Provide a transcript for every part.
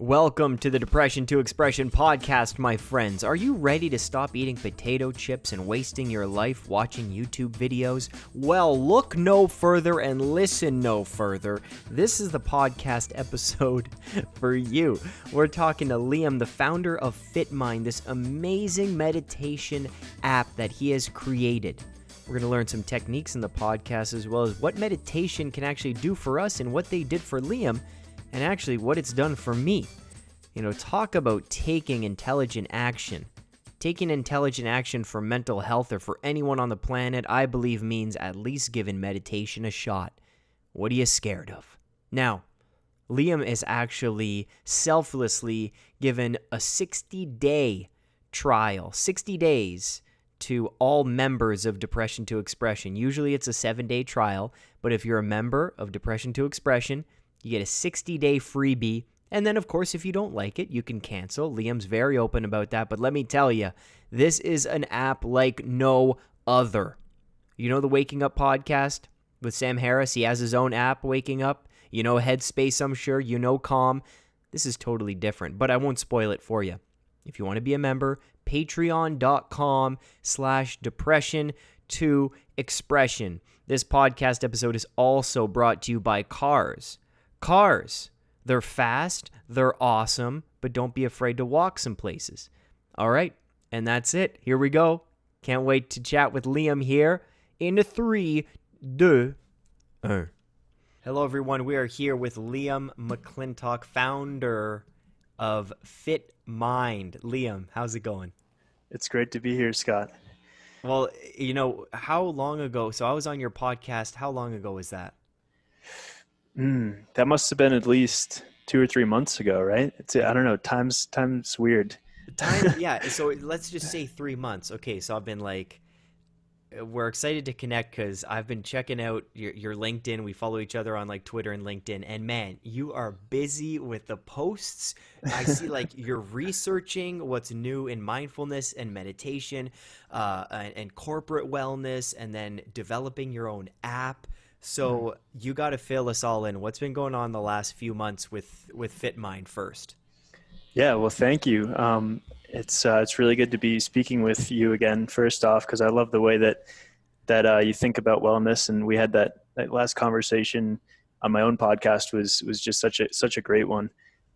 Welcome to the Depression to Expression podcast, my friends. Are you ready to stop eating potato chips and wasting your life watching YouTube videos? Well, look no further and listen no further. This is the podcast episode for you. We're talking to Liam, the founder of FitMind, this amazing meditation app that he has created. We're going to learn some techniques in the podcast as well as what meditation can actually do for us and what they did for Liam and actually what it's done for me. You know, talk about taking intelligent action. Taking intelligent action for mental health or for anyone on the planet, I believe means at least giving meditation a shot. What are you scared of? Now, Liam is actually selflessly given a 60 day trial, 60 days to all members of Depression to Expression. Usually it's a seven day trial, but if you're a member of Depression to Expression, you get a 60 day freebie. And then, of course, if you don't like it, you can cancel. Liam's very open about that. But let me tell you, this is an app like no other. You know the Waking Up podcast with Sam Harris? He has his own app, Waking Up. You know Headspace, I'm sure. You know Calm. This is totally different, but I won't spoil it for you. If you want to be a member, patreon.com slash depression to expression. This podcast episode is also brought to you by Cars. Cars. They're fast, they're awesome, but don't be afraid to walk some places. All right, and that's it. Here we go. Can't wait to chat with Liam here in three, un. Hello, everyone. We are here with Liam McClintock, founder of Fit Mind. Liam, how's it going? It's great to be here, Scott. Well, you know, how long ago? So I was on your podcast. How long ago was that? Mm, that must have been at least two or three months ago, right? It's I don't know. Time's time's weird. Time, yeah. So let's just say three months. Okay, so I've been like, we're excited to connect because I've been checking out your, your LinkedIn. We follow each other on like Twitter and LinkedIn, and man, you are busy with the posts. I see like you're researching what's new in mindfulness and meditation, uh, and, and corporate wellness, and then developing your own app. So mm-hmm. you got to fill us all in. What's been going on the last few months with with FitMind first? Yeah, well, thank you. Um, it's uh, it's really good to be speaking with you again. First off, because I love the way that that uh, you think about wellness, and we had that, that last conversation on my own podcast was was just such a such a great one.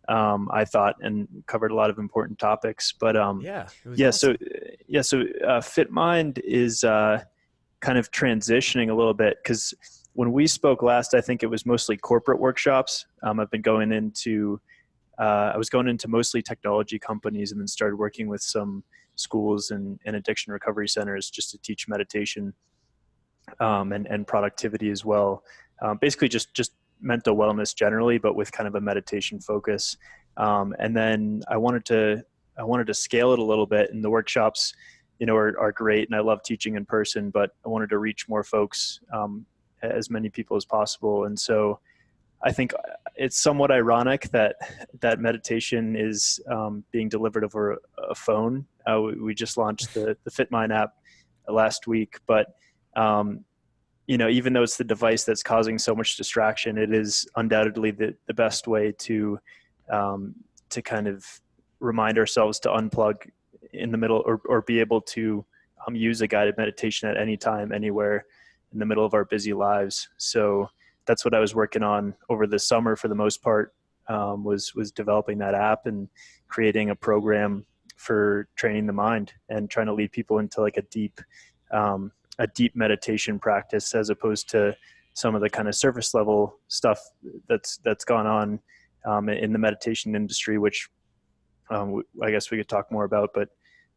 Um, I thought and covered a lot of important topics. But um, yeah, yeah. Awesome. So yeah, so uh, FitMind is uh, kind of transitioning a little bit because when we spoke last, I think it was mostly corporate workshops. Um, I've been going into, uh, I was going into mostly technology companies and then started working with some schools and, and addiction recovery centers just to teach meditation um, and, and productivity as well. Um, basically just, just mental wellness generally, but with kind of a meditation focus. Um, and then I wanted to, I wanted to scale it a little bit and the workshops, you know, are, are great and I love teaching in person, but I wanted to reach more folks um, as many people as possible. And so I think it's somewhat ironic that that meditation is um, being delivered over a phone. Uh, we, we, just launched the, the FitMind app last week, but um, you know, even though it's the device that's causing so much distraction, it is undoubtedly the, the best way to um, to kind of remind ourselves to unplug in the middle or, or be able to um, use a guided meditation at any time, anywhere in the middle of our busy lives. So that's what I was working on over the summer for the most part. Um, was was developing that app and creating a program for training the mind and trying to lead people into like a deep um, a deep meditation practice as opposed to some of the kind of surface level stuff that's that's gone on um, in the meditation industry, which um, I guess we could talk more about. But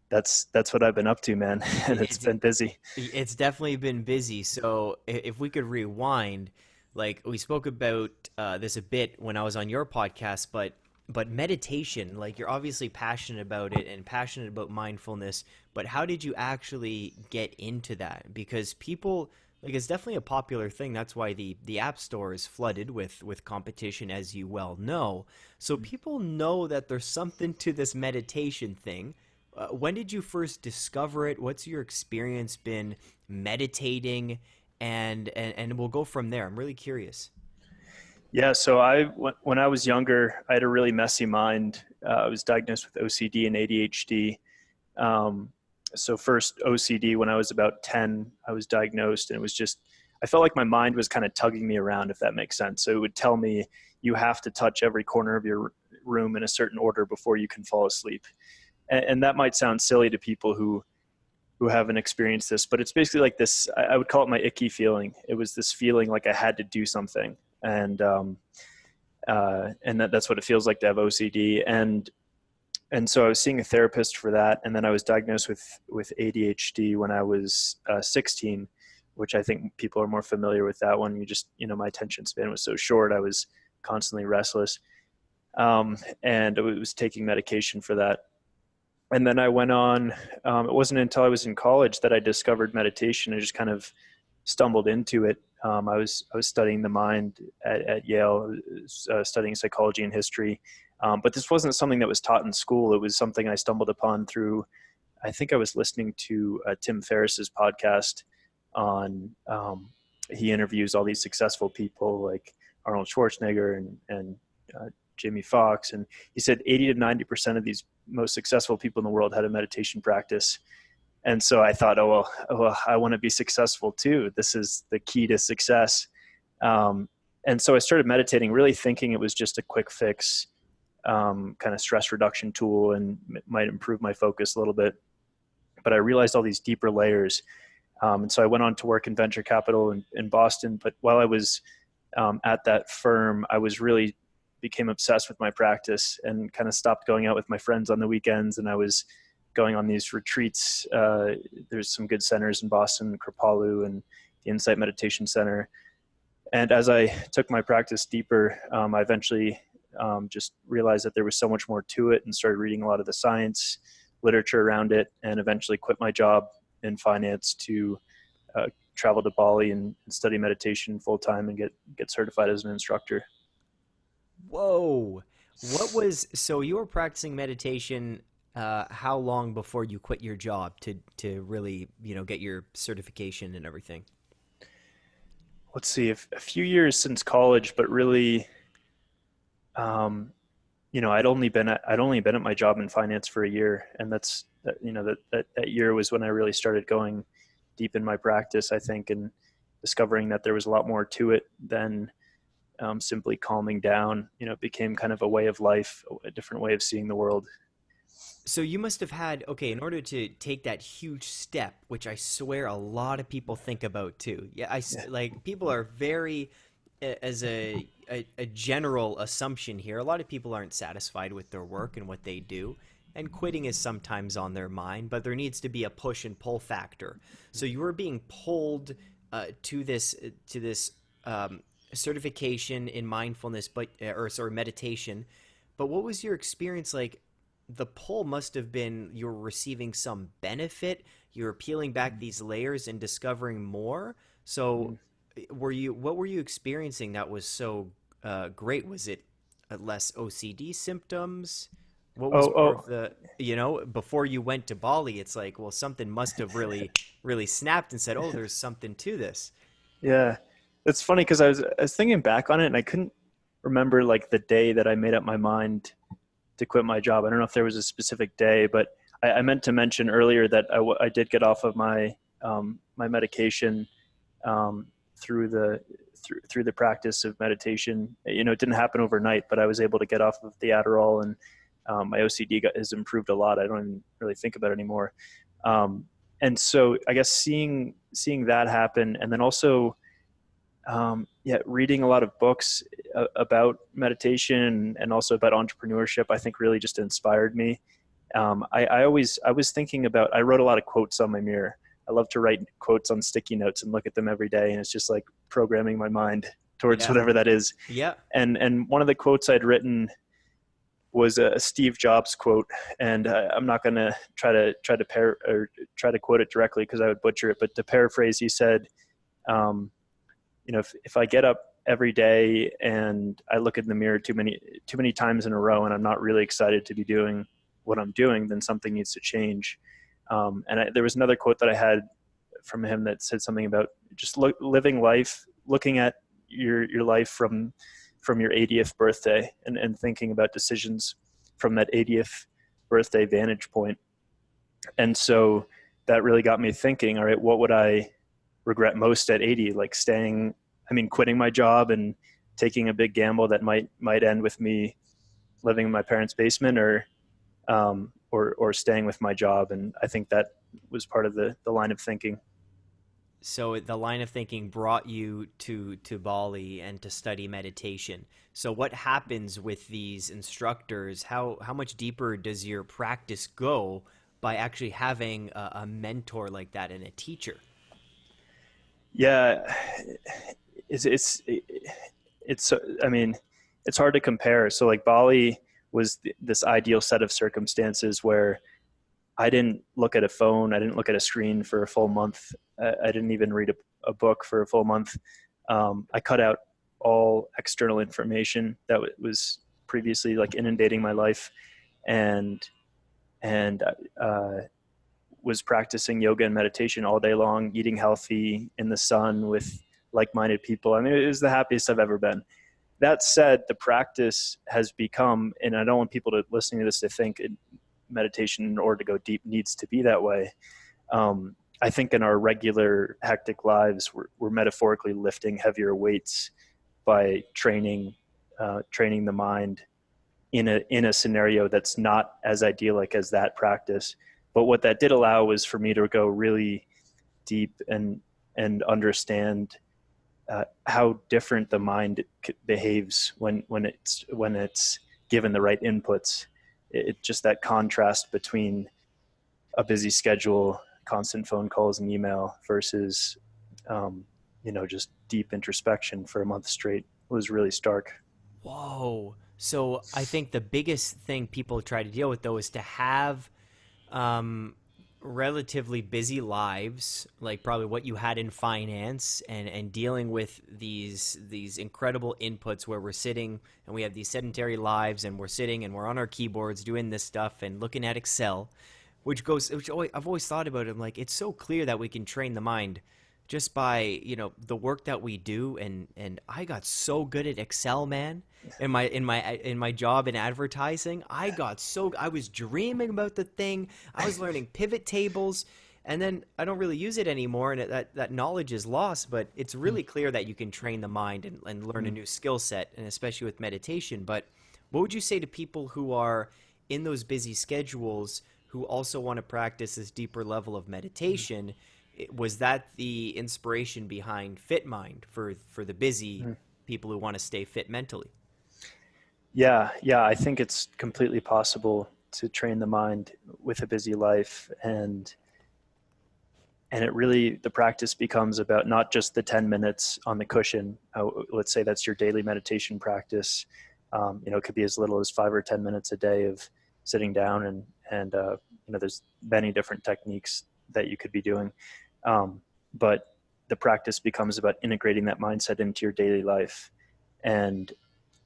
that's that's what I've been up to, man, and it's, it's been busy. It's definitely been busy. So if we could rewind, like we spoke about uh, this a bit when I was on your podcast, but but meditation, like you're obviously passionate about it and passionate about mindfulness, but how did you actually get into that? Because people like it's definitely a popular thing. That's why the the app store is flooded with with competition, as you well know. So mm. people know that there's something to this meditation thing uh, when did you first discover it? What's your experience been meditating? And, and and we'll go from there. I'm really curious. Yeah, so I when I was younger, I had a really messy mind. Uh, I was diagnosed with OCD and ADHD. Um, so first OCD when I was about 10, I was diagnosed and it was just I felt like my mind was kind of tugging me around if that makes sense. So it would tell me you have to touch every corner of your room in a certain order before you can fall asleep. And, and that might sound silly to people who who haven't experienced this, but it's basically like this I, would call it my icky feeling. It was this feeling like I had to do something. And um uh, and that, that's what it feels like to have OCD. And and so I was seeing a therapist for that, and then I was diagnosed with with ADHD when I was uh, 16, which I think people are more familiar with that one. You just you know my attention span was so short, I was constantly restless, um, and I was taking medication for that. And then I went on. Um, it wasn't until I was in college that I discovered meditation. I just kind of stumbled into it. Um, I was I was studying the mind at, at Yale, uh, studying psychology and history um, but this wasn't something that was taught in school. It was something I stumbled upon through, I think I was listening to uh, Tim Ferriss's podcast on, um, he interviews all these successful people like Arnold Schwarzenegger and, and uh, Jamie Foxx, And he said 80 to 90% of these most successful people in the world had a meditation practice. And so I thought, oh, well, oh, well I want to be successful too. This is the key to success. Um, and so I started meditating, really thinking it was just a quick fix um, kind of stress reduction tool and might improve my focus a little bit. But I realized all these deeper layers. Um, and so I went on to work in venture capital in, in Boston. But while I was um, at that firm, I was really became obsessed with my practice and kind of stopped going out with my friends on the weekends. And I was going on these retreats. Uh, there's some good centers in Boston, Kripalu and the Insight Meditation Center. And as I took my practice deeper, um, I eventually um, just realized that there was so much more to it and started reading a lot of the science literature around it and eventually quit my job in finance to uh, travel to Bali and, and study meditation full time and get get certified as an instructor. Whoa. What was so you were practicing meditation uh, how long before you quit your job to to really, you know, get your certification and everything? Let's see, if, a few years since college, but really um, you know, I'd only been at, I'd only been at my job in finance for a year, and that's that, you know that, that that year was when I really started going deep in my practice. I think and discovering that there was a lot more to it than um, simply calming down. You know, it became kind of a way of life, a different way of seeing the world. So you must have had okay in order to take that huge step, which I swear a lot of people think about too. Yeah, I yeah. like people are very as a, a, a general assumption here, a lot of people aren't satisfied with their work and what they do, and quitting is sometimes on their mind. But there needs to be a push and pull factor. So you were being pulled uh, to this to this um, certification in mindfulness, but uh, or sorry meditation. But what was your experience like? The pull must have been you're receiving some benefit. You're peeling back these layers and discovering more. So mm-hmm were you what were you experiencing that was so uh, great? Was it uh, less OCD symptoms? What was oh, oh. the you know before you went to Bali? It's like well something must have really really snapped and said oh there's something to this. Yeah, it's funny because I was I was thinking back on it and I couldn't remember like the day that I made up my mind to quit my job. I don't know if there was a specific day, but I, I meant to mention earlier that I, I did get off of my um, my medication um, through the through, through the practice of meditation. You know, it didn't happen overnight, but I was able to get off of the Adderall and um, my OCD got, has improved a lot. I don't even really think about it anymore. Um, and so I guess seeing, seeing that happen and then also, um, yeah, reading a lot of books uh, about meditation and also about entrepreneurship, I think really just inspired me. Um, I, I always, I was thinking about, I wrote a lot of quotes on my mirror I love to write quotes on sticky notes and look at them every day. And it's just like programming my mind towards yeah. whatever that is. Yeah. And, and one of the quotes I'd written was a Steve Jobs quote. And uh, I'm not going to try to try to pair or try to quote it directly because I would butcher it. But to paraphrase, he said, um, you know, if, if I get up every day and I look in the mirror too many, too many times in a row and I'm not really excited to be doing what I'm doing, then something needs to change. Um, and I, there was another quote that I had from him that said something about just lo- living life, looking at your your life from from your 80th birthday and, and thinking about decisions from that 80th birthday vantage point. And so that really got me thinking, all right, what would I regret most at 80? Like staying, I mean, quitting my job and taking a big gamble that might, might end with me living in my parents' basement or, um, or, or staying with my job. And I think that was part of the, the line of thinking. So the line of thinking brought you to, to Bali and to study meditation. So what happens with these instructors? How, how much deeper does your practice go by actually having a, a mentor like that and a teacher? Yeah, it's, it's, it's, I mean, it's hard to compare. So like Bali was th- this ideal set of circumstances where I didn't look at a phone. I didn't look at a screen for a full month. I, I didn't even read a, a, book for a full month. Um, I cut out all external information that was previously like inundating my life, and and uh, was practicing yoga and meditation all day long, eating healthy in the sun with like-minded people. I mean, it was the happiest I've ever been. That said, the practice has become, and I don't want people to listening to this to think it, meditation, in order to go deep, needs to be that way. Um, I think in our regular hectic lives, we're, we're metaphorically lifting heavier weights by training, uh, training the mind in a in a scenario that's not as idyllic as that practice. But what that did allow was for me to go really deep and and understand uh, how different the mind behaves when when it's when it's given the right inputs. It, it just that contrast between a busy schedule, constant phone calls and email versus um, you know just deep introspection for a month straight was really stark. Whoa. So I think the biggest thing people try to deal with though is to have um, relatively busy lives, like probably what you had in finance, and and dealing with these these incredible inputs where we're sitting and we have these sedentary lives and we're sitting and we're on our keyboards doing this stuff and looking at Excel, which goes which always, I've always thought about it. I'm like it's so clear that we can train the mind just by you know the work that we do. And and I got so good at Excel man in my in my in my job in advertising. I got so I was dreaming about the thing. I was learning pivot tables. And then I don't really use it anymore and that that knowledge is lost. But it's really mm. clear that you can train the mind and, and learn a mm. new skill set and especially with meditation. But what would you say to people who are in those busy schedules who also want to practice this deeper level of meditation? mm-hmm was that the inspiration behind FitMind for for the busy mm. people who want to stay fit mentally? Yeah, yeah, I think it's completely possible to train the mind with a busy life and and it really the practice becomes about not just the 10 minutes on the cushion uh, let's say that's your daily meditation practice um, you know it could be as little as five or 10 minutes a day of sitting down and and uh, you know there's many different techniques that you could be doing um, but the practice becomes about integrating that mindset into your daily life and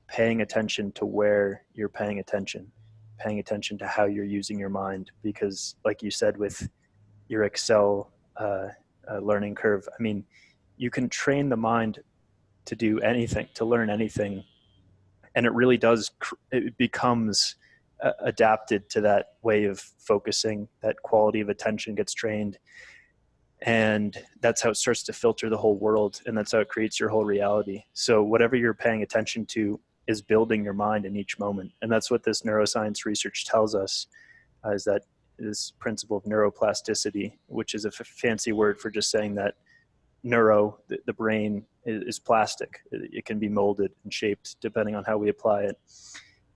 paying attention to where you're paying attention, paying attention to how you're using your mind. Because, like you said, with your Excel uh, uh, learning curve, I mean, you can train the mind to do anything, to learn anything, and it really does. It becomes uh, adapted to that way of focusing. That quality of attention gets trained and that's how it starts to filter the whole world and that's how it creates your whole reality. So whatever you're paying attention to is building your mind in each moment and that's what this neuroscience research tells us uh, is that this principle of neuroplasticity which is a fancy word for just saying that neuro the, the brain is, is plastic. It, it can be molded and shaped depending on how we apply it.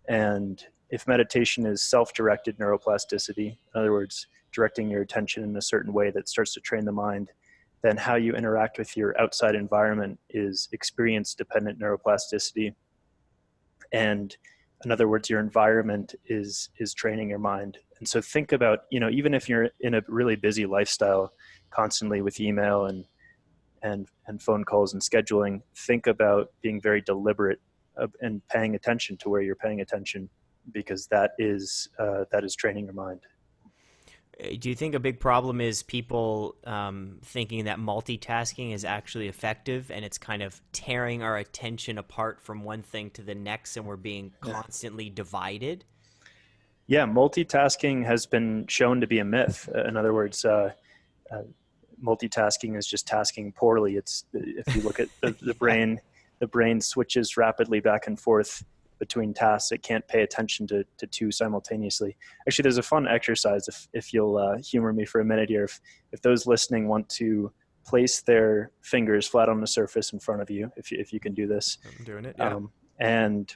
And if meditation is self-directed neuroplasticity in other words directing your attention in a certain way that starts to train the mind, then how you interact with your outside environment is experience dependent neuroplasticity. And in other words, your environment is is training your mind. And so think about, you know, even if you're in a really busy lifestyle, constantly with email and and and phone calls and scheduling, think about being very deliberate and paying attention to where you're paying attention, because that is uh, that is training your mind. Do you think a big problem is people um, thinking that multitasking is actually effective and it's kind of tearing our attention apart from one thing to the next and we're being constantly divided? Yeah, multitasking has been shown to be a myth. Uh, in other words, uh, uh, multitasking is just tasking poorly. It's if you look at the, the brain, the brain switches rapidly back and forth between tasks. It can't pay attention to, to two simultaneously. Actually, there's a fun exercise if, if you'll uh, humor me for a minute here. If, if those listening want to place their fingers flat on the surface in front of you, if you, if you can do this. I'm doing it, yeah. Um, and,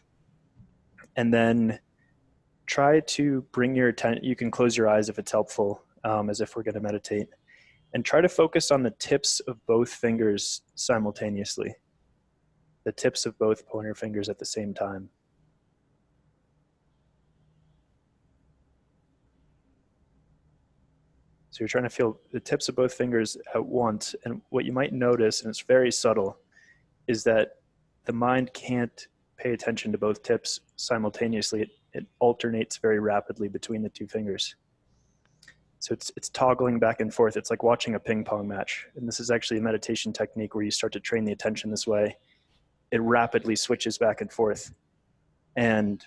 and then try to bring your attention, you can close your eyes if it's helpful, um, as if we're gonna meditate. And try to focus on the tips of both fingers simultaneously. The tips of both pointer fingers at the same time. So you're trying to feel the tips of both fingers at once. And what you might notice, and it's very subtle, is that the mind can't pay attention to both tips simultaneously. It, it alternates very rapidly between the two fingers. So it's, it's toggling back and forth. It's like watching a ping pong match. And this is actually a meditation technique where you start to train the attention this way. It rapidly switches back and forth. And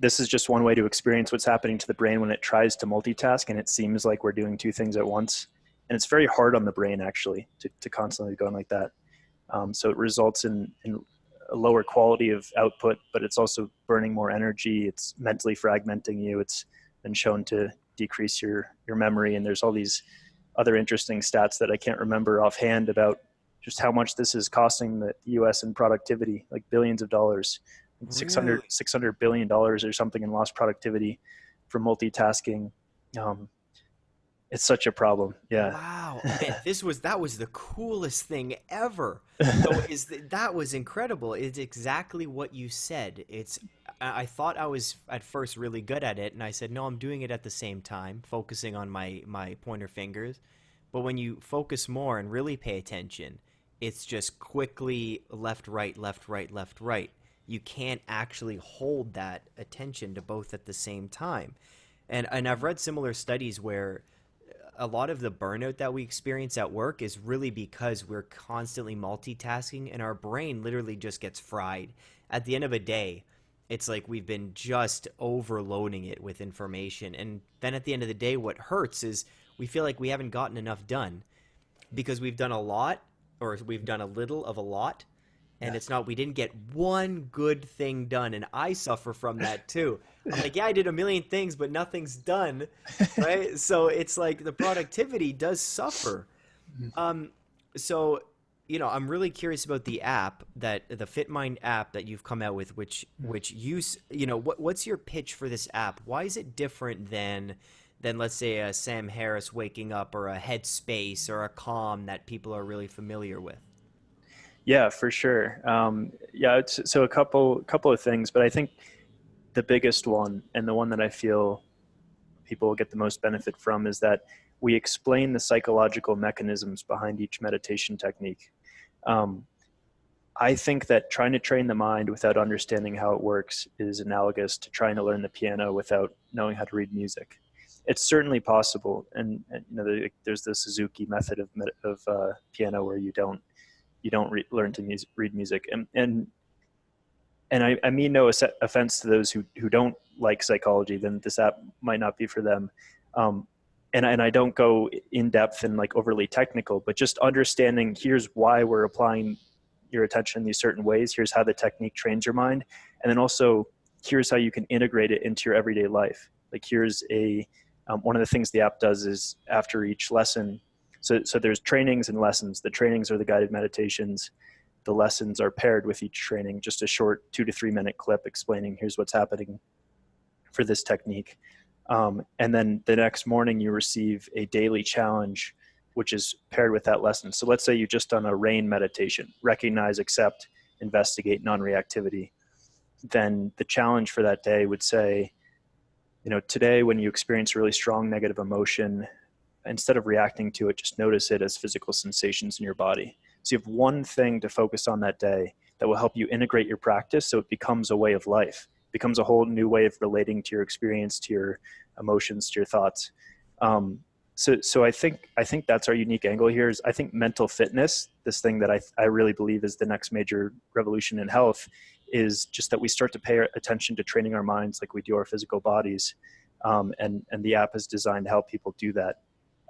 this is just one way to experience what's happening to the brain when it tries to multitask and it seems like we're doing two things at once. And it's very hard on the brain actually to, to constantly going like that. Um, so it results in, in a lower quality of output, but it's also burning more energy. It's mentally fragmenting you. It's been shown to decrease your, your memory. And there's all these other interesting stats that I can't remember offhand about just how much this is costing the US in productivity, like billions of dollars. 600 600 billion dollars or something in lost productivity for multitasking. Um, it's such a problem. Yeah. Wow. Man, this was that was the coolest thing ever. So is that, that was incredible. It's exactly what you said. It's i thought i was at first really good at it and i said no i'm doing it at the same time focusing on my my pointer fingers. But when you focus more and really pay attention it's just quickly left right left right left right you can't actually hold that attention to both at the same time. And and I've read similar studies where a lot of the burnout that we experience at work is really because we're constantly multitasking and our brain literally just gets fried. At the end of a day, it's like we've been just overloading it with information. And then at the end of the day, what hurts is we feel like we haven't gotten enough done because we've done a lot or we've done a little of a lot and it's not we didn't get one good thing done and i suffer from that too. I'm like yeah i did a million things but nothing's done right? So it's like the productivity does suffer. Mm-hmm. um so you know i'm really curious about the app that the fitmind app that you've come out with which mm-hmm. which use you know what what's your pitch for this app? Why is it different than than let's say a sam harris waking up or a headspace or a calm that people are really familiar with yeah, for sure. Um, yeah, so a couple couple of things, but I think the biggest one and the one that I feel people will get the most benefit from is that we explain the psychological mechanisms behind each meditation technique. Um, I think that trying to train the mind without understanding how it works is analogous to trying to learn the piano without knowing how to read music. It's certainly possible, and, and you know, there's the Suzuki method of of uh, piano where you don't you don't re- learn to read music. And and and I, I mean no offense to those who who don't like psychology. Then this app might not be for them. Um, and and I don't go in depth and like overly technical, but just understanding here's why we're applying your attention in these certain ways. Here's how the technique trains your mind, and then also here's how you can integrate it into your everyday life. Like here's a um, one of the things the app does is after each lesson so, so there's trainings and lessons. The trainings are the guided meditations. The lessons are paired with each training, just a short two to three minute clip explaining here's what's happening for this technique. Um, and then the next morning you receive a daily challenge, which is paired with that lesson. So let's say you just done a rain meditation, recognize, accept, investigate non-reactivity. Then the challenge for that day would say, you know, today when you experience really strong negative emotion, instead of reacting to it, just notice it as physical sensations in your body. So you have one thing to focus on that day that will help you integrate your practice so it becomes a way of life, becomes a whole new way of relating to your experience, to your emotions, to your thoughts. Um, so, so I think I think that's our unique angle here. Is I think mental fitness, this thing that I I really believe is the next major revolution in health, is just that we start to pay attention to training our minds like we do our physical bodies, um, and and the app is designed to help people do that.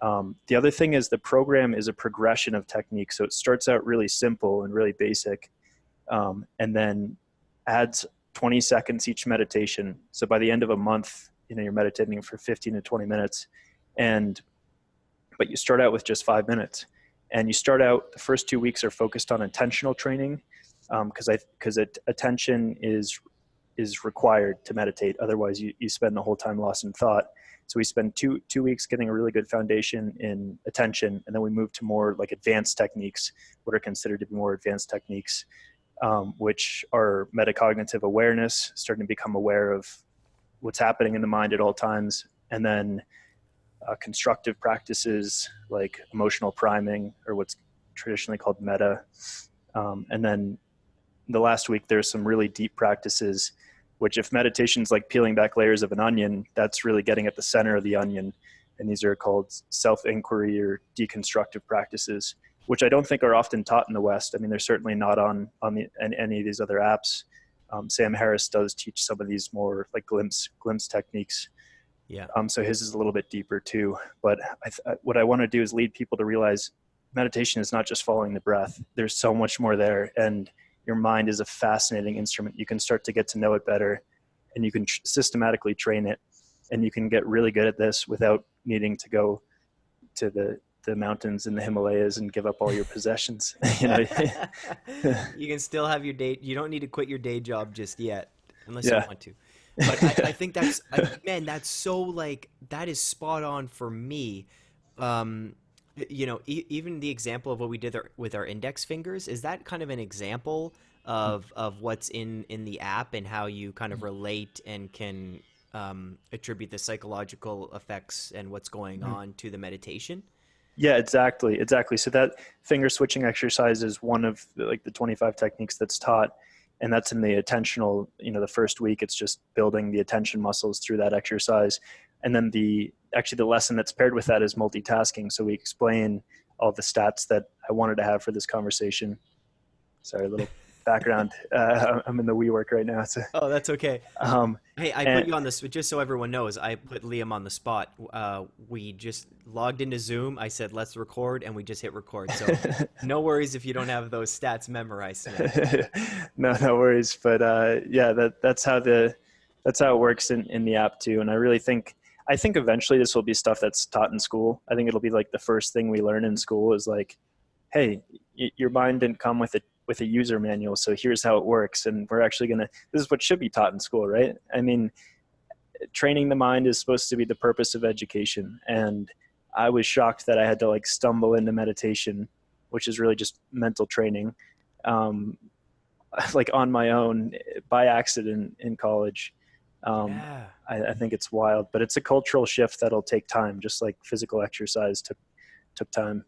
Um, the other thing is the program is a progression of techniques. So it starts out really simple and really basic, um, and then adds 20 seconds each meditation. So by the end of a month, you know you're meditating for 15 to 20 minutes, and but you start out with just five minutes, and you start out the first two weeks are focused on attentional training, because um, I because attention is is required to meditate. Otherwise, you, you spend the whole time lost in thought. So we spend two two weeks getting a really good foundation in attention, and then we move to more like advanced techniques, what are considered to be more advanced techniques, um, which are metacognitive awareness, starting to become aware of what's happening in the mind at all times, and then uh, constructive practices like emotional priming, or what's traditionally called metta. um, and then the last week there's some really deep practices which if meditation's like peeling back layers of an onion that's really getting at the center of the onion. And these are called self-inquiry or deconstructive practices which i don't think are often taught in the west. I mean they're certainly not on on the, any of these other apps. Um, sam harris does teach some of these more like glimpse glimpse techniques. Yeah. Um, so his is a little bit deeper too. But I, what i want to do is lead people to realize meditation is not just following the breath. There's so much more there. And your mind is a fascinating instrument. You can start to get to know it better and you can tr- systematically train it and you can get really good at this without needing to go to the the mountains in the Himalayas and give up all your possessions. you know, you can still have your day. You don't need to quit your day job just yet, unless yeah. you want to. But I, I think that's I, man, that's so like that is spot on for me. Um, you know, e- even the example of what we did with our index fingers is that kind of an example of of what's in in the app and how you kind of relate and can um, attribute the psychological effects and what's going mm-hmm. on to the meditation. Yeah, exactly, exactly. So that finger switching exercise is one of the, like the 25 techniques that's taught, and that's in the attentional. You know, the first week it's just building the attention muscles through that exercise, and then the actually the lesson that's paired with that is multitasking. So we explain all the stats that I wanted to have for this conversation. Sorry, a little background. Uh, I'm in the WeWork right now. So. Oh, that's okay. Um, hey, I and, put you on this just so everyone knows. I put Liam on the spot. Uh, we just logged into Zoom. I said let's record, and we just hit record. So no worries if you don't have those stats memorized. no, no worries. But uh, yeah, that that's how the that's how it works in, in the app too. And I really think I think eventually this will be stuff that's taught in school. I think it'll be like the first thing we learn in school is like, hey, your mind didn't come with a with a user manual, so here's how it works, and we're actually gonna. This is what should be taught in school, right? I mean, training the mind is supposed to be the purpose of education, and I was shocked that I had to like stumble into meditation, which is really just mental training, um, like on my own by accident in college um, yeah. I, I, think it's wild, but it's a cultural shift that'll take time, just like physical exercise took took time.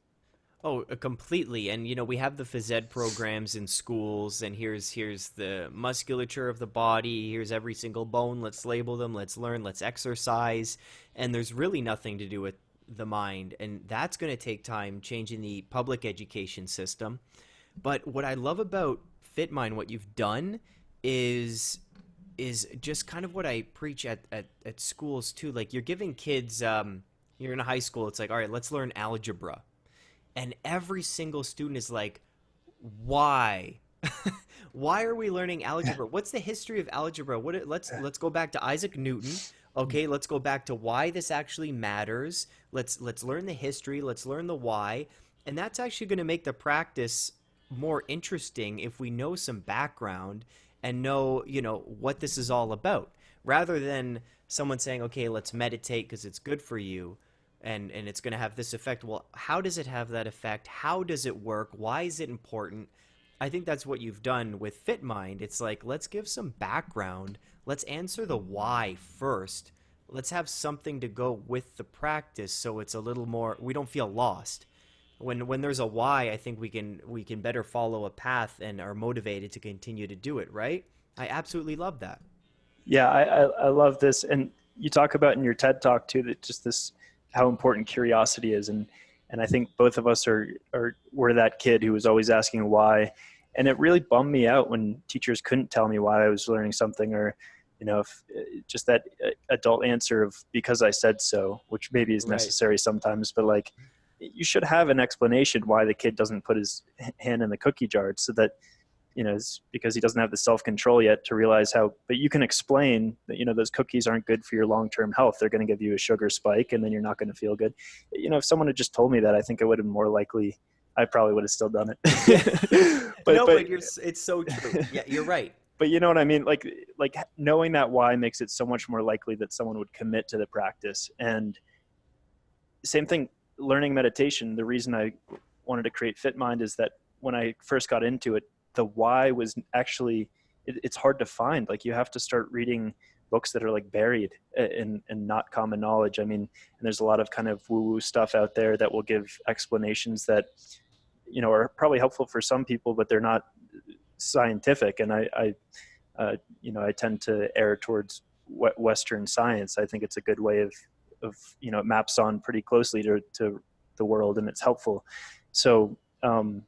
Oh, uh, completely. And you know, we have the phys ed programs in schools, and here's here's the musculature of the body. Here's every single bone. Let's label them. Let's learn. Let's exercise. And there's really nothing to do with the mind, and that's going to take time changing the public education system. But what I love about FitMind, what you've done, is is just kind of what I preach at, at, at schools too. Like you're giving kids, um, you're in a high school, it's like, all right, let's learn algebra. And every single student is like, why? why are we learning algebra? What's the history of algebra? What let's let's go back to Isaac Newton. Okay, let's go back to why this actually matters. Let's let's learn the history, let's learn the why. And that's actually going to make the practice more interesting if we know some background and know, you know, what this is all about rather than someone saying, okay, let's meditate because it's good for you and, and it's going to have this effect. Well, how does it have that effect? How does it work? Why is it important? I think that's what you've done with FitMind. It's like, let's give some background. Let's answer the why first. Let's have something to go with the practice so it's a little more, we don't feel lost when when there's a why, I think we can we can better follow a path and are motivated to continue to do it. Right? I absolutely love that. Yeah, I, I, I love this, and you talk about in your TED talk too that just this how important curiosity is and and I think both of us are are were that kid who was always asking why and it really bummed me out when teachers couldn't tell me why I was learning something or you know if, just that uh, adult answer of because I said so which maybe is necessary right. sometimes but like you should have an explanation why the kid doesn't put his hand in the cookie jar so that you know, because he doesn't have the self control yet to realize how. But you can explain that you know those cookies aren't good for your long term health. They're going to give you a sugar spike, and then you're not going to feel good. You know, if someone had just told me that, I think I would have more likely. I probably would have still done it. but, no, but, but it's so true. Yeah, you're right. But you know what I mean? Like, like knowing that why makes it so much more likely that someone would commit to the practice. And same thing, learning meditation. The reason I wanted to create FitMind is that when I first got into it, the why was actually it, it's hard to find. Like you have to start reading books that are like buried and in not common knowledge. I mean and there's a lot of kind of woo woo stuff out there that will give explanations that you know are probably helpful for some people but they're not scientific. And i i uh, you know i tend to err towards western science. I think it's a good way of of you know it maps on pretty closely to, to the world and it's helpful so um,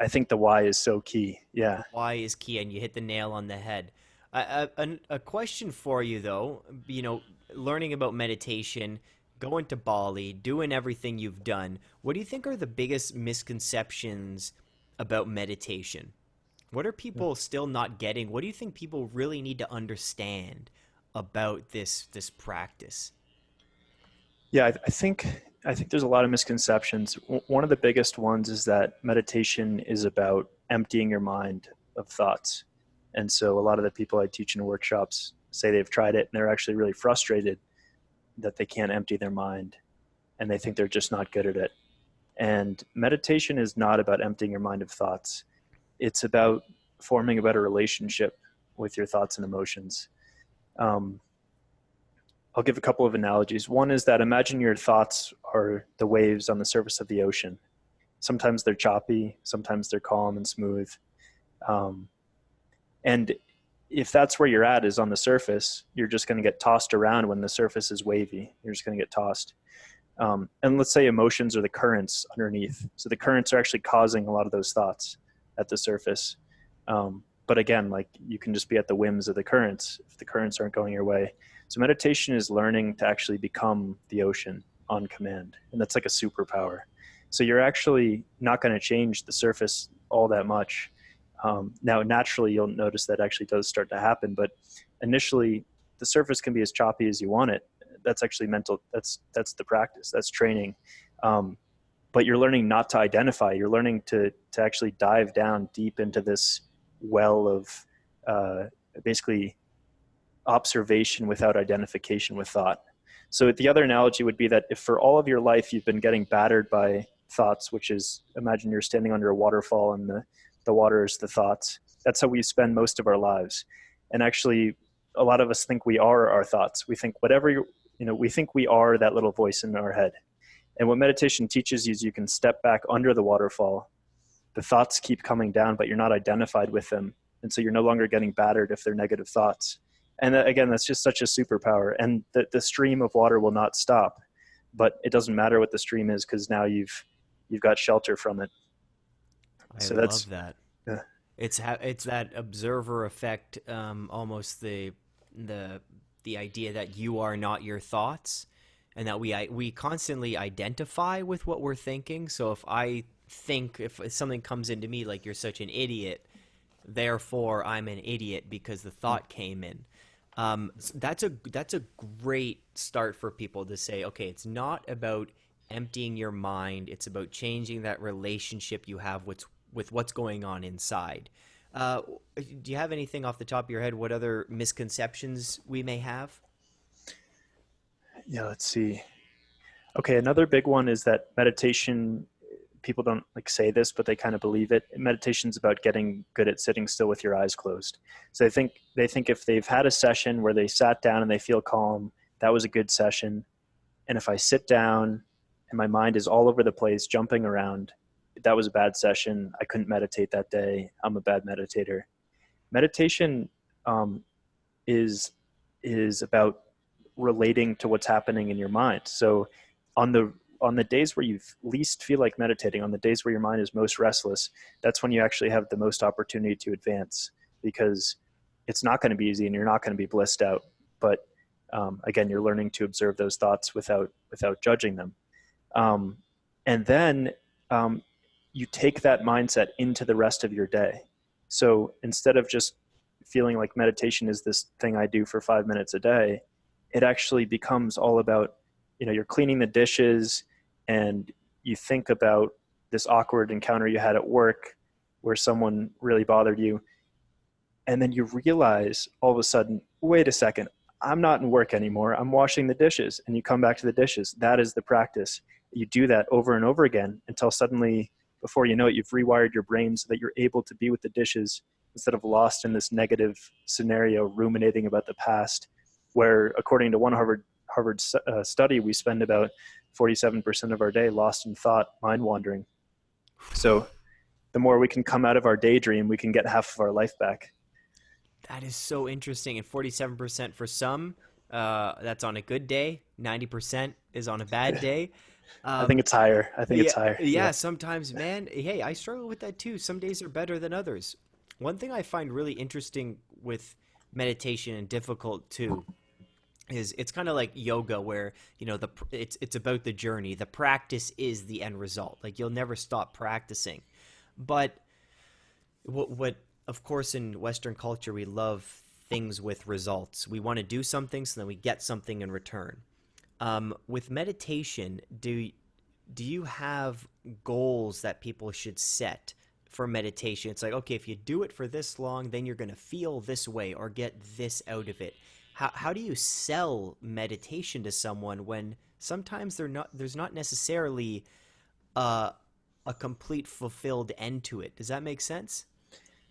I think the why is so key. Yeah. Why is key, and you hit the nail on the head. A, a, a question for you, though, you know, learning about meditation, going to Bali, doing everything you've done, what do you think are the biggest misconceptions about meditation? What are people still not getting? What do you think people really need to understand about this this practice? Yeah, I, I think I think there's a lot of misconceptions. One of the biggest ones is that meditation is about emptying your mind of thoughts. And so a lot of the people I teach in workshops say they've tried it and they're actually really frustrated that they can't empty their mind and they think they're just not good at it. And meditation is not about emptying your mind of thoughts. It's about forming a better relationship with your thoughts and emotions. Um, I'll give a couple of analogies. One is that imagine your thoughts are the waves on the surface of the ocean. Sometimes they're choppy, sometimes they're calm and smooth. Um, and if that's where you're at is on the surface, you're just going to get tossed around when the surface is wavy. You're just going to get tossed. Um, and let's say emotions are the currents underneath. So the currents are actually causing a lot of those thoughts at the surface. Um, but again, like you can just be at the whims of the currents if the currents aren't going your way. So meditation is learning to actually become the ocean on command, and that's like a superpower. So you're actually not going to change the surface all that much. Um, now, naturally, you'll notice that actually does start to happen, but initially, the surface can be as choppy as you want it. That's actually mental. That's that's the practice. That's training. Um, but you're learning not to identify. You're learning to to actually dive down deep into this well of uh, basically observation without identification with thought. So the other analogy would be that if for all of your life you've been getting battered by thoughts, which is imagine you're standing under a waterfall and the, the water is the thoughts. That's how we spend most of our lives. And actually, a lot of us think we are our thoughts. We think whatever you, you know, we think we are that little voice in our head. And what meditation teaches you is you can step back under the waterfall. The thoughts keep coming down, but you're not identified with them. And so you're no longer getting battered if they're negative thoughts and again that's just such a superpower. And the, the stream of water will not stop but it doesn't matter what the stream is because now you've you've got shelter from it. I so love that. Yeah. it's ha- it's that observer effect um, almost the the the idea that you are not your thoughts and that we we constantly identify with what we're thinking. So if i think if something comes into me like you're such an idiot therefore i'm an idiot because the thought came in um, that's a that's a great start for people to say, okay, it's not about emptying your mind; it's about changing that relationship you have with with what's going on inside. Uh, do you have anything off the top of your head? What other misconceptions we may have? Yeah, let's see. Okay, another big one is that meditation people don't like say this, but they kind of believe it. Meditation's about getting good at sitting still with your eyes closed. So they think they think if they've had a session where they sat down and they feel calm, that was a good session. And if I sit down and my mind is all over the place, jumping around, that was a bad session. I couldn't meditate that day. I'm a bad meditator. Meditation um, is is about relating to what's happening in your mind. So on the on the days where you least feel like meditating, on the days where your mind is most restless, that's when you actually have the most opportunity to advance because it's not going to be easy and you're not going to be blissed out. But um, again, you're learning to observe those thoughts without without judging them. Um, and then um, you take that mindset into the rest of your day. So instead of just feeling like meditation is this thing I do for five minutes a day, it actually becomes all about, you know, you're cleaning the dishes and you think about this awkward encounter you had at work where someone really bothered you. And then you realize all of a sudden, wait a second, I'm not in work anymore. I'm washing the dishes. And you come back to the dishes. That is the practice. You do that over and over again until suddenly, before you know it, you've rewired your brain so that you're able to be with the dishes instead of lost in this negative scenario, ruminating about the past, where according to one Harvard Harvard uh, study, we spend about 47% of our day lost in thought, mind wandering. So the more we can come out of our daydream, we can get half of our life back. That is so interesting. And 47% for some, uh, that's on a good day. 90% is on a bad day. Um, I think it's higher. I think yeah, it's higher. Yeah, yeah, sometimes, man. Hey, I struggle with that too. Some days are better than others. One thing I find really interesting with meditation and difficult too is it's kind of like yoga where you know the it's it's about the journey. The practice is the end result. Like you'll never stop practicing. But what what of course in western culture we love things with results. We want to do something so then we get something in return. Um, with meditation do do you have goals that people should set for meditation. It's like, okay, if you do it for this long, then you're going to feel this way or get this out of it. How, how do you sell meditation to someone when sometimes they're not, there's not necessarily uh, a complete fulfilled end to it? Does that make sense?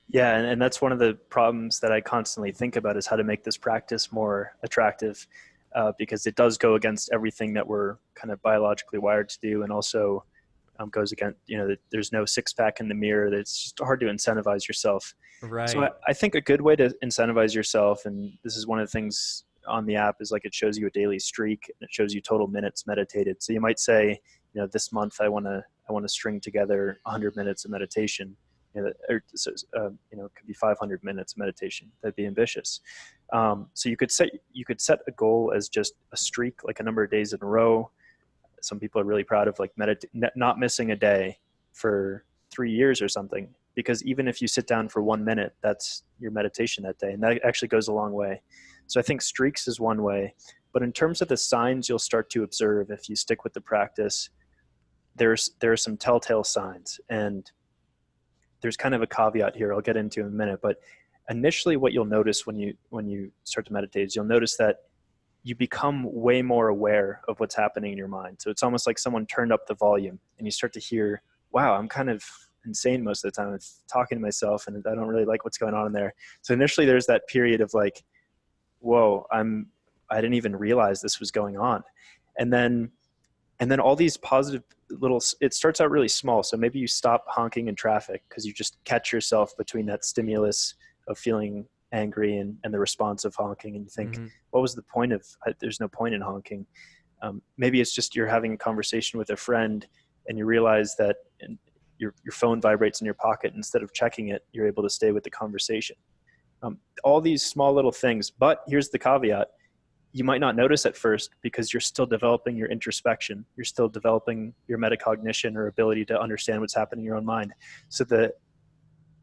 Yeah, and, and that's one of the problems that I constantly think about is how to make this practice more attractive uh, because it does go against everything that we're kind of biologically wired to do and also um, goes against you know there's no six pack in the mirror it's just hard to incentivize yourself right so I, I, think a good way to incentivize yourself and this is one of the things on the app is like it shows you a daily streak and it shows you total minutes meditated so you might say you know this month i want to i want to string together 100 minutes of meditation you know, or, uh, you know, it could be 500 minutes of meditation. That'd be ambitious. Um, so you could set you could set a goal as just a streak, like a number of days in a row some people are really proud of like medit- not missing a day for three years or something because even if you sit down for one minute that's your meditation that day and that actually goes a long way so i think streaks is one way but in terms of the signs you'll start to observe if you stick with the practice there's there are some telltale signs and there's kind of a caveat here i'll get into in a minute but initially what you'll notice when you when you start to meditate is you'll notice that you become way more aware of what's happening in your mind. So it's almost like someone turned up the volume and you start to hear, wow, I'm kind of insane most of the time. I'm talking to myself and I don't really like what's going on in there. So initially there's that period of like, whoa, I'm, I didn't even realize this was going on. And then, and then all these positive little, it starts out really small. So maybe you stop honking in traffic because you just catch yourself between that stimulus of feeling angry and, and the response of honking and you think mm-hmm. what was the point of there's no point in honking um, maybe it's just you're having a conversation with a friend and you realize that your, your phone vibrates in your pocket instead of checking it you're able to stay with the conversation um, all these small little things but here's the caveat you might not notice at first because you're still developing your introspection you're still developing your metacognition or ability to understand what's happening in your own mind so the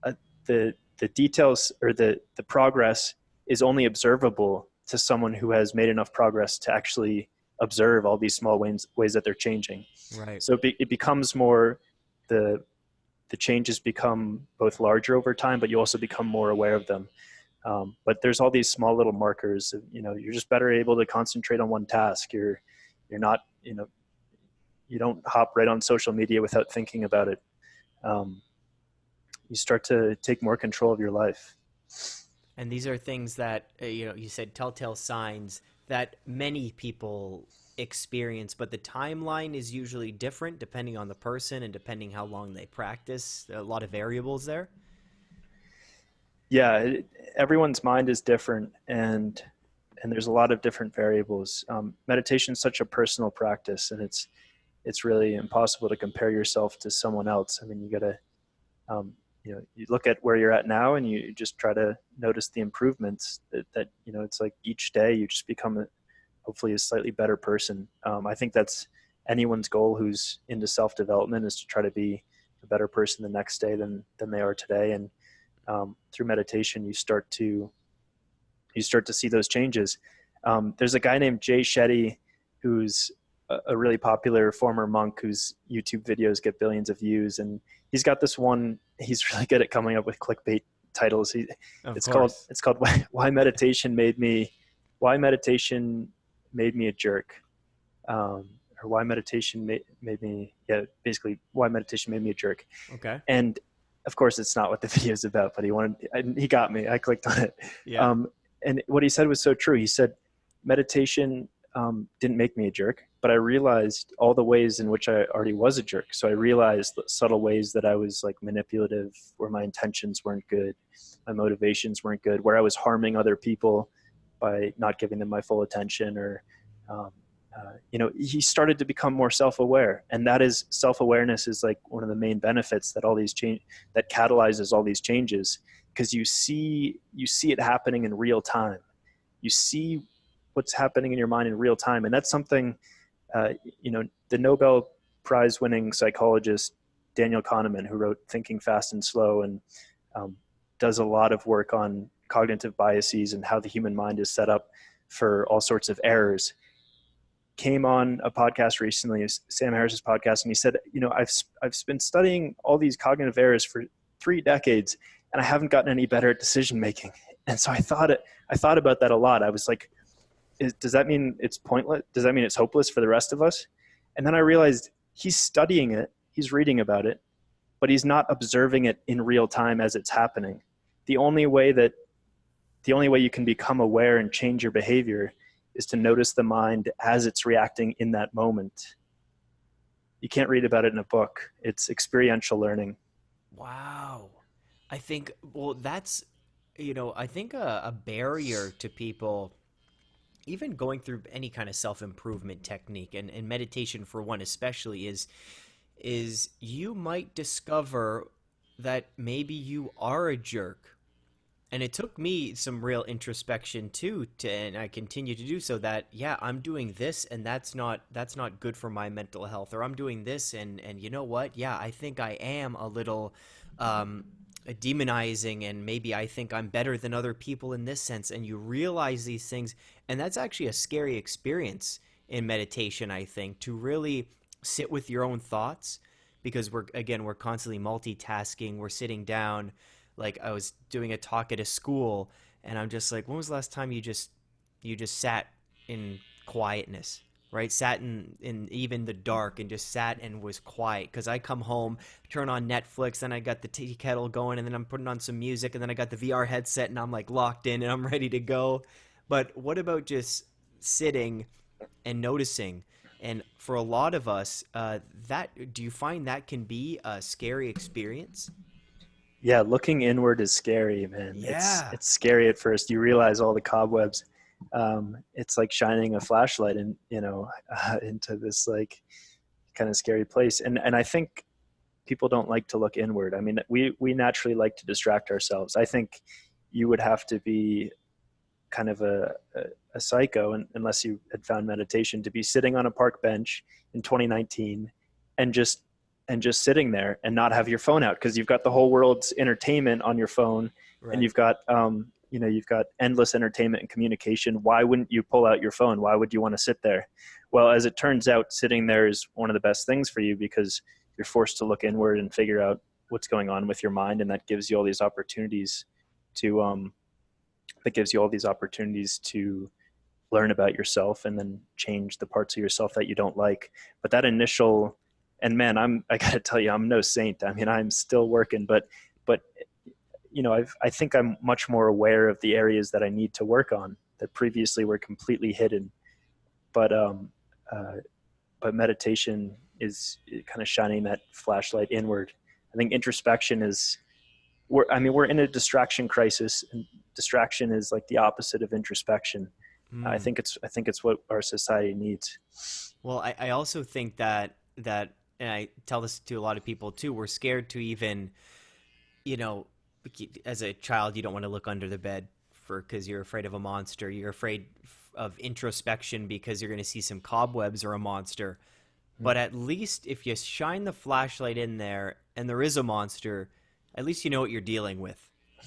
uh, the the details or the, the progress is only observable to someone who has made enough progress to actually observe all these small ways, ways that they're changing. Right. So it, be, it becomes more the the changes become both larger over time, but you also become more aware of them. Um, but there's all these small little markers. You know, you're just better able to concentrate on one task. You're you're not you know you don't hop right on social media without thinking about it. Um, you start to take more control of your life. And these are things that uh, you know you said telltale signs that many people experience, but the timeline is usually different depending on the person and depending how long they practice. A lot of variables there. Yeah, it, everyone's mind is different, and and there's a lot of different variables. Um, meditation is such a personal practice, and it's it's really impossible to compare yourself to someone else. I mean, you gotta um, you know you look at where you're at now, and you just try to notice the improvements that, that you know it's like each day you just become a, hopefully a slightly better person. Um, I think that's anyone's goal who's into self development is to try to be a better person the next day than than they are today, and um, through meditation you start to you start to see those changes. Um, there's a guy named Jay Shetty who's a, a really popular former monk whose YouTube videos get billions of views, and he's got this one. He's really good at coming up with clickbait titles. He, it's course. called it's called why, why, meditation made me why meditation made me a jerk, um, or why meditation made, made me yeah basically why meditation made me a jerk. Okay. And of course, it's not what the video is about, but he wanted he got me. I clicked on it. Yeah. Um, and what he said was so true. He said, meditation um, didn't make me a jerk, but I realized all the ways in which I already was a jerk. So I realized the subtle ways that I was like manipulative, where my intentions weren't good, my motivations weren't good, where I was harming other people by not giving them my full attention, or um, uh, you know, he started to become more self-aware, and that is self-awareness is like one of the main benefits that all these change that catalyzes all these changes. Because you see you see it happening in real time. You see what's happening in your mind in real time, and that's something uh, you know the Nobel Prize winning psychologist Daniel Kahneman, who wrote Thinking Fast and Slow, and um, does a lot of work on cognitive biases and how the human mind is set up for all sorts of errors came on a podcast recently, Sam Harris's podcast, and he said, you know, I've I've been studying all these cognitive errors for three decades, and I haven't gotten any better at decision making. And so I thought it, I thought about that a lot. I was like, is, does that mean it's pointless? Does that mean it's hopeless for the rest of us? And then I realized he's studying it, he's reading about it, but he's not observing it in real time as it's happening. The only way that the only way you can become aware and change your behavior is to notice the mind as it's reacting in that moment. You can't read about it in a book. It's experiential learning. Wow. I think well that's you know I think a, a barrier to people even going through any kind of self improvement technique and, and meditation for one especially is is you might discover that maybe you are a jerk and it took me some real introspection too to and i continue to do so that yeah i'm doing this and that's not that's not good for my mental health or i'm doing this and and you know what? Yeah i think i am a little um demonizing and maybe I think I'm better than other people in this sense and you realize these things and that's actually a scary experience in meditation I think to really sit with your own thoughts because we're again we're constantly multitasking we're sitting down like I was doing a talk at a school and I'm just like when was the last time you just you just sat in quietness right? Sat in, in even the dark and just sat and was quiet. Because I come home, turn on Netflix, then I got the tea kettle going, and then I'm putting on some music, and then I got the VR headset, and I'm like locked in, and I'm ready to go. But what about just sitting and noticing? And for a lot of us, uh, that do you find that can be a scary experience? Yeah, looking inward is scary, man. Yeah. It's, it's scary at first. You realize all the cobwebs um, it's like shining a flashlight in you know uh, into this like kind of scary place and and i think people don't like to look inward i mean we we naturally like to distract ourselves i think you would have to be kind of a, a, a psycho and, unless you had found meditation to be sitting on a park bench in 2019 and just and just sitting there and not have your phone out because you've got the whole world's entertainment on your phone right. and you've got um, you know you've got endless entertainment and communication. Why wouldn't you pull out your phone? Why would you want to sit there? Well as it turns out sitting there is one of the best things for you because you're forced to look inward and figure out what's going on with your mind and that gives you all these opportunities to um that gives you all these opportunities to learn about yourself and then change the parts of yourself that you don't like. But that initial and man i'm i gotta tell you i'm no saint i mean i'm still working but but you know, I've, I think I'm much more aware of the areas that I need to work on that previously were completely hidden. But um, uh, but meditation is kind of shining that flashlight inward. I think introspection is, we're, I mean, we're in a distraction crisis, and distraction is like the opposite of introspection. Mm. I think it's I think it's what our society needs. Well, I, I also think that that and I tell this to a lot of people too. We're scared to even, you know, as a child, you don't want to look under the bed for because you're afraid of a monster. You're afraid of introspection because you're going to see some cobwebs or a monster. Mm. But at least if you shine the flashlight in there and there is a monster, at least you know what you're dealing with.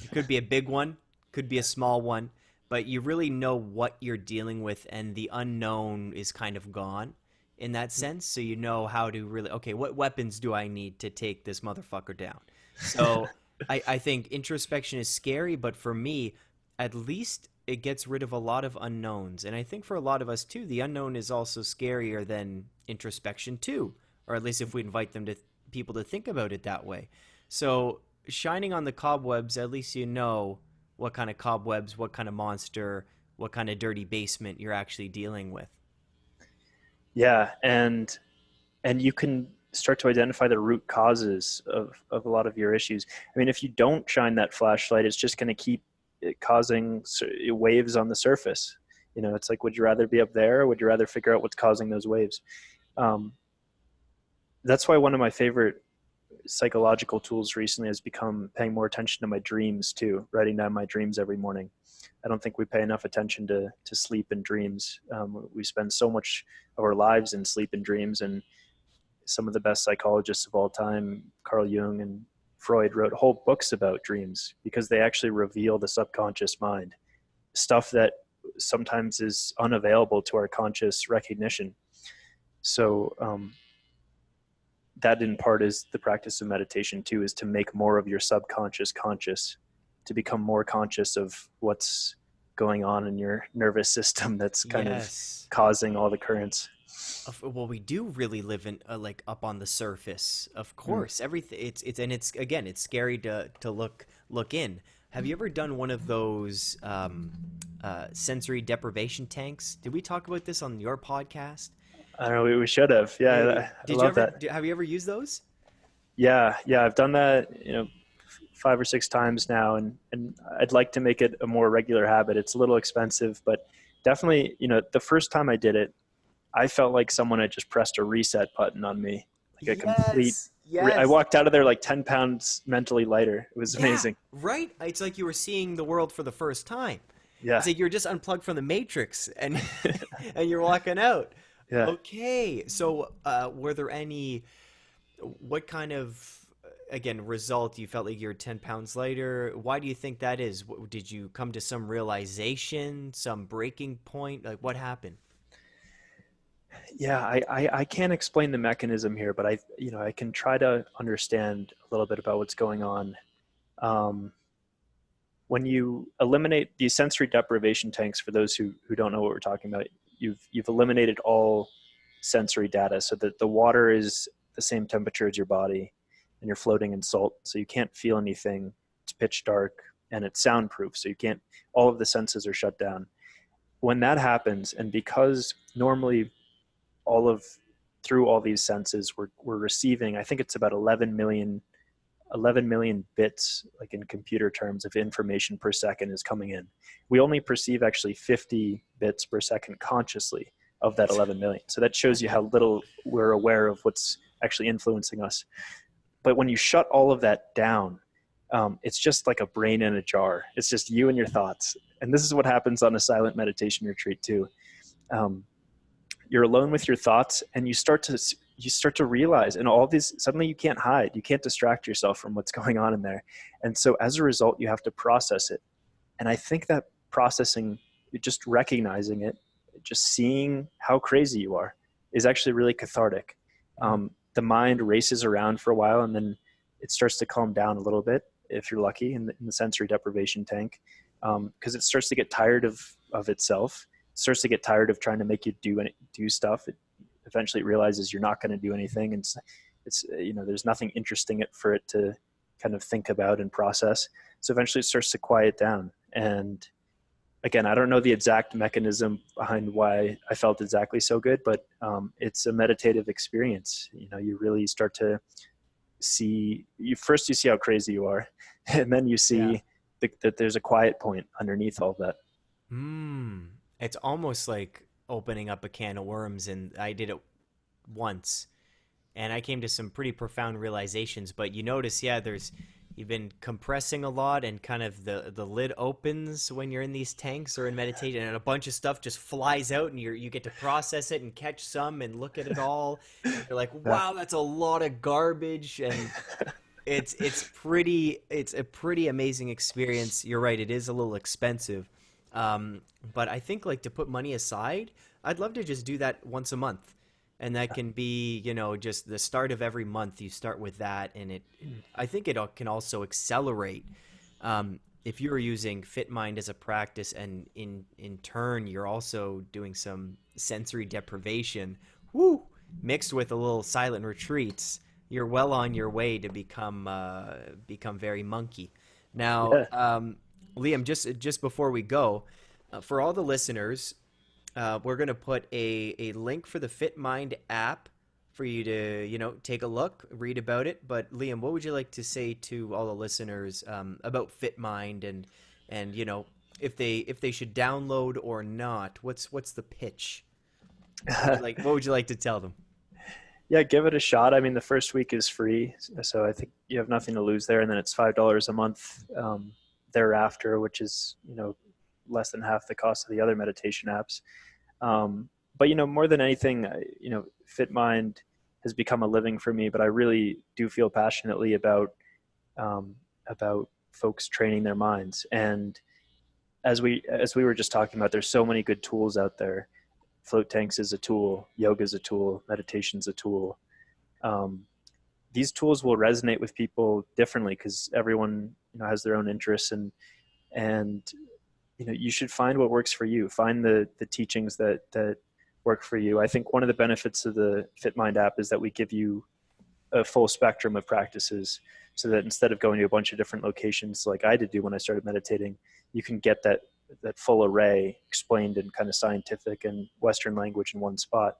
It could be a big one, could be a small one, but you really know what you're dealing with, and the unknown is kind of gone in that mm. sense. So you know how to really okay, what weapons do I need to take this motherfucker down? So I, I think introspection is scary, but for me, at least it gets rid of a lot of unknowns. And I think for a lot of us too, the unknown is also scarier than introspection too, or at least if we invite them to people to think about it that way. So shining on the cobwebs, at least you know what kind of cobwebs, what kind of monster, what kind of dirty basement you're actually dealing with. Yeah, and and you can start to identify the root causes of, of a lot of your issues. I mean, if you don't shine that flashlight, it's just going to keep causing waves on the surface. You know, it's like, would you rather be up there or would you rather figure out what's causing those waves? Um, that's why one of my favorite psychological tools recently has become paying more attention to my dreams too, writing down my dreams every morning. I don't think we pay enough attention to, to sleep and dreams. Um, we spend so much of our lives in sleep and dreams and some of the best psychologists of all time, Carl Jung and Freud wrote whole books about dreams because they actually reveal the subconscious mind, stuff that sometimes is unavailable to our conscious recognition. So um, that in part is the practice of meditation too, is to make more of your subconscious conscious, to become more conscious of what's going on in your nervous system that's kind yes. of causing all the currents well we do really live in uh, like up on the surface of mm. course mm. everything it's it's and it's again it's scary to to look look in have you ever done one of those um, uh, sensory deprivation tanks did we talk about this on your podcast i don't know we, should have yeah I, did I you ever that. have you ever used those yeah yeah i've done that you know five or six times now and and i'd like to make it a more regular habit it's a little expensive but definitely you know the first time i did it I felt like someone had just pressed a reset button on me, like a yes, complete. Yes. I walked out of there like ten pounds mentally lighter. It was amazing. Yeah, right? It's like you were seeing the world for the first time. Yeah. It's like you're just unplugged from the matrix and and you're walking out. Yeah. Okay. So, uh, were there any? What kind of again result you felt like you're 10 pounds lighter. Why do you think that is? Did you come to some realization some breaking point? Like what happened? Yeah I, I, I can't explain the mechanism here but i you know i can try to understand a little bit about what's going on. Um, when you eliminate these sensory deprivation tanks for those who, who don't know what we're talking about you've you've eliminated all sensory data. So that the water is the same temperature as your body and you're floating in salt so you can't feel anything. It's pitch dark and it's soundproof so you can't all of the senses are shut down. When that happens and because normally all of through all these senses we're, we're receiving i think it's about 11 million 11 million bits like in computer terms of information per second is coming in. We only perceive actually 50 bits per second consciously of that 11 million. So that shows you how little we're aware of what's actually influencing us but when you shut all of that down um, it's just like a brain in a jar. It's just you and your thoughts. And this is what happens on a silent meditation retreat too. Um, you're alone with your thoughts and you start to you start to realize and all these suddenly you can't hide. You can't distract yourself from what's going on in there. And so as a result you have to process it. And i think that processing just recognizing it just seeing how crazy you are is actually really cathartic. Um, the mind races around for a while and then it starts to calm down a little bit if you're lucky in the, in the sensory deprivation tank because um, it starts to get tired of of itself starts to get tired of trying to make you do any, do stuff. It eventually realizes you're not going to do anything, and it's, it's you know there's nothing interesting for it to kind of think about and process. So eventually it starts to quiet down. And again, I don't know the exact mechanism behind why I felt exactly so good, but um, it's a meditative experience. You know, you really start to see you first you see how crazy you are, and then you see yeah. the, that there's a quiet point underneath all that. Mm, it's almost like opening up a can of worms, and I did it once, and I came to some pretty profound realizations. But you notice, yeah, there's you've been compressing a lot and kind of the the lid opens when you're in these tanks or in meditation and a bunch of stuff just flies out and you you get to process it and catch some and look at it all. You're like wow that's a lot of garbage. And it's it's pretty it's a pretty amazing experience. You're right it is a little expensive. Um, but i think like to put money aside i'd love to just do that once a month and that can be you know just the start of every month you start with that and it i think it can also accelerate um, if you're using fitmind as a practice and in in turn you're also doing some sensory deprivation whoo mixed with a little silent retreats you're well on your way to become uh, become very monkey now yeah. um, liam just just before we go uh, for all the listeners uh, we're going to put a, a link for the FitMind app for you to you know take a look, read about it. But Liam, what would you like to say to all the listeners um, about FitMind and and you know if they if they should download or not? What's what's the pitch? like what would you like to tell them? Yeah, give it a shot. I mean, the first week is free, so I think you have nothing to lose there, and then it's five dollars a month um, thereafter, which is you know less than half the cost of the other meditation apps. Um, but you know, more than anything, you know, FitMind has become a living for me. But I really do feel passionately about um, about folks training their minds. And as we as we were just talking about, there's so many good tools out there. Float tanks is a tool, yoga is a tool, meditation is a tool. Um, these tools will resonate with people differently because everyone you know has their own interests and and you know you should find what works for you. Find the the teachings that that work for you. I think one of the benefits of the fitmind app is that we give you a full spectrum of practices so that instead of going to a bunch of different locations like i did do when i started meditating you can get that that full array explained in kind of scientific and western language in one spot.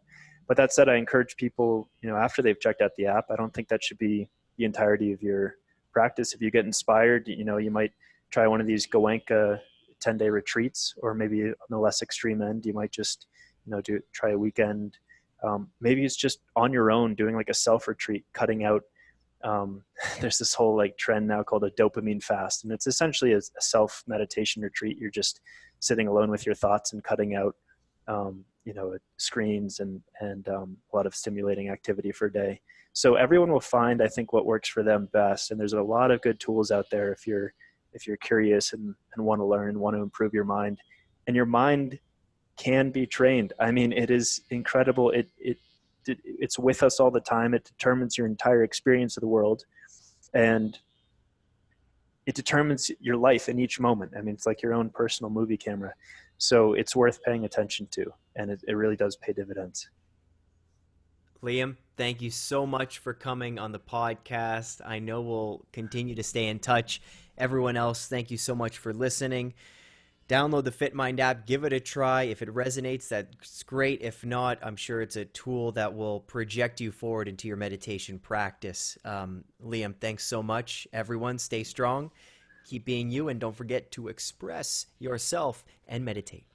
But that said i encourage people you know after they've checked out the app i don't think that should be the entirety of your practice. If you get inspired you know you might try one of these goenka 10 day retreats, or maybe on the less extreme end, you might just, you know, do try a weekend. Um, maybe it's just on your own doing like a self retreat, cutting out. Um, there's this whole like trend now called a dopamine fast, and it's essentially a, a self meditation retreat. You're just sitting alone with your thoughts and cutting out, um, you know, screens and and um, a lot of stimulating activity for a day. So everyone will find, I think, what works for them best. And there's a lot of good tools out there if you're if you're curious and, and want to learn, want to improve your mind. And your mind can be trained. I mean, it is incredible. It, it, it it's with us all the time. It determines your entire experience of the world. And it determines your life in each moment. I mean, it's like your own personal movie camera. So it's worth paying attention to, and it, it really does pay dividends. Liam, thank you so much for coming on the podcast. I know we'll continue to stay in touch Everyone else, thank you so much for listening. Download the FitMind app, give it a try. If it resonates, that's great. If not, I'm sure it's a tool that will project you forward into your meditation practice. Um, Liam, thanks so much. Everyone, stay strong, keep being you, and don't forget to express yourself and meditate.